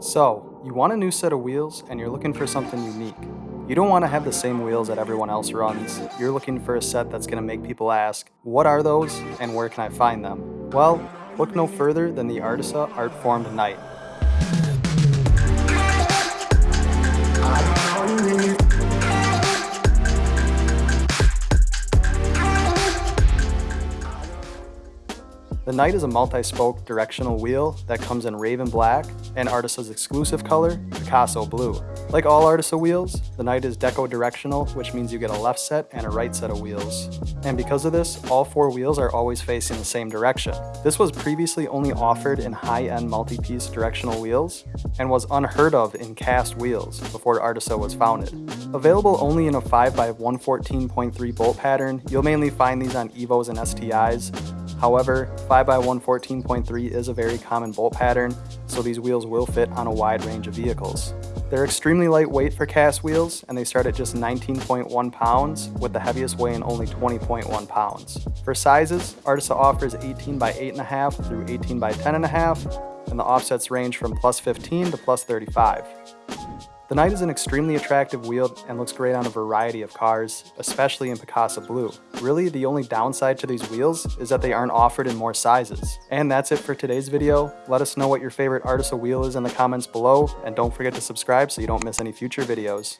So, you want a new set of wheels and you're looking for something unique. You don't want to have the same wheels that everyone else runs. You're looking for a set that's going to make people ask, what are those and where can I find them? Well, look no further than the Artisa Art Formed Knight. The Knight is a multi-spoke directional wheel that comes in Raven Black and Artisa's exclusive color, Picasso Blue. Like all Artisa wheels, the Knight is deco directional, which means you get a left set and a right set of wheels. And because of this, all four wheels are always facing the same direction. This was previously only offered in high-end multi-piece directional wheels and was unheard of in cast wheels before Artisa was founded. Available only in a 5x114.3 bolt pattern, you'll mainly find these on Evos and STIs, However, 5x114.3 is a very common bolt pattern, so these wheels will fit on a wide range of vehicles. They're extremely lightweight for cast wheels, and they start at just 19.1 pounds, with the heaviest weighing only 20.1 pounds. For sizes, Artisa offers 18 by 8.5 through 18 by 10.5, and the offsets range from plus 15 to plus 35. The Knight is an extremely attractive wheel and looks great on a variety of cars, especially in Picasso Blue. Really, the only downside to these wheels is that they aren't offered in more sizes. And that's it for today's video. Let us know what your favorite Artisa wheel is in the comments below, and don't forget to subscribe so you don't miss any future videos.